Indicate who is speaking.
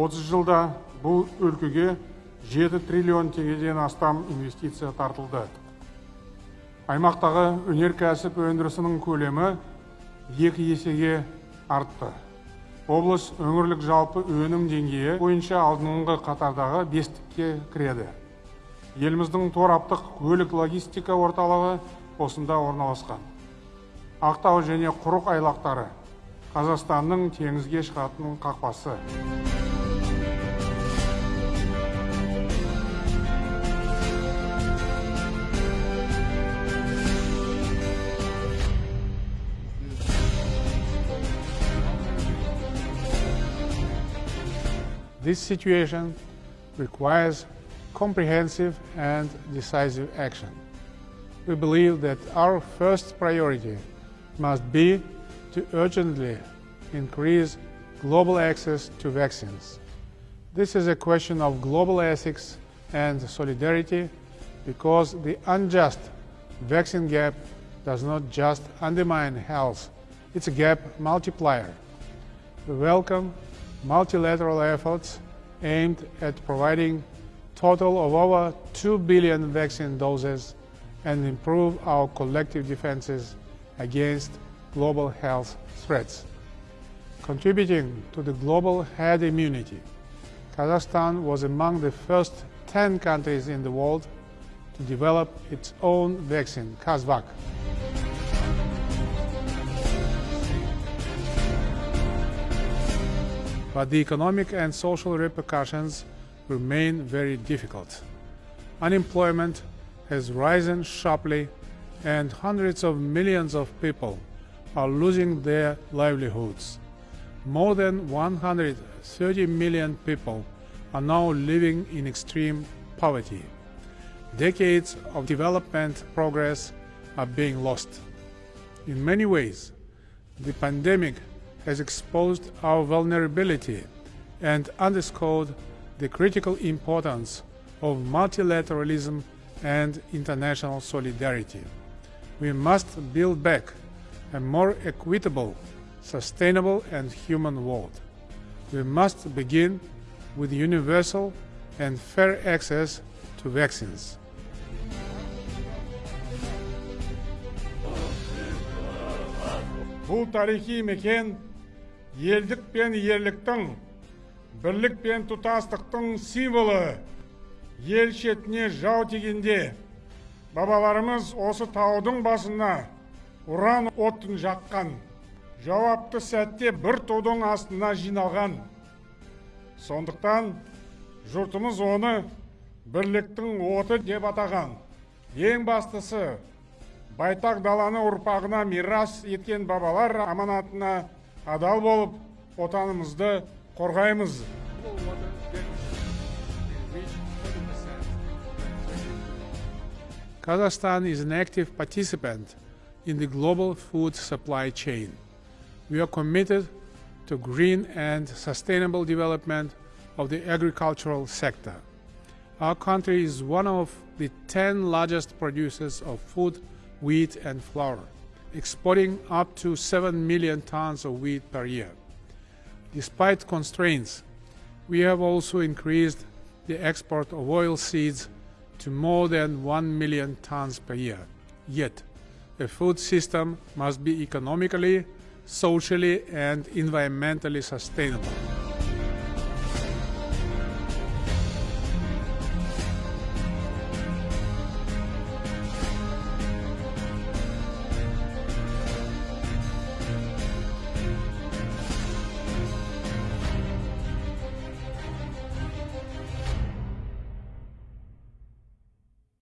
Speaker 1: 30 жылда бұл өлкеге 7 триллион теңгеден астам инвестиция тартылды. Аймақтағы өнеркәсіп өндірісінің көлемі екі есеге артты. Облыс өңірлік жалпы өнім деңгейі бойынша алдыңғы қатардағы бестікке кіреді. Еліміздің тораптық көлік логистика орталығы осында орналасқан. Ақтау және құрық айлақтары қазақстанның теңізге шығатын қақпасы.
Speaker 2: This situation requires comprehensive and decisive action. We believe that our first priority must be to urgently increase global access to vaccines. This is a question of global ethics and solidarity because the unjust vaccine gap does not just undermine health, it's a gap multiplier. We welcome multilateral efforts aimed at providing total of over 2 billion vaccine doses and improve our collective defenses against global health threats. Contributing to the global herd immunity, Kazakhstan was among the first 10 countries in the world to develop its own vaccine, QazVac. But the economic and social repercussions remain very difficult. Unemployment has risen sharply and hundreds of millions of people are losing their livelihoods. More than 130 million people are now living in extreme poverty. Decades of development progress are being lost. In many ways, the pandemic has exposed our vulnerability and underscored the critical importance of multilateralism and international solidarity. We must build back a more equitable, sustainable and human world. We must begin with universal and fair access to vaccines.
Speaker 1: Bu tarihi mekan елдік пен ерліктің бірлік пен тұтастықтың символы. Ел шетіне жау тигенде бабаларымыз осы таудың басына уран отын жаққан жауапты сәтте бір тудың астына жиналған. Сондықтан жұртымыз оны бірліктің оты деп атаған. Ең бастысы байтақ даланы ұрпағына мирас еткен бабалар аманатына адал болып отанымызды қорғаймыз
Speaker 2: Kazakhstan is an active participant in the global food supply chain. We are committed to green and sustainable development of the agricultural sector. Our country is one of the 10 largest producers of food, wheat and flour, exporting up to 7 million tons of wheat per year. Despite constraints, we have also increased the export of oil seeds to more than 1 million tons per year. Yet, a food system must be economically, socially and environmentally sustainable.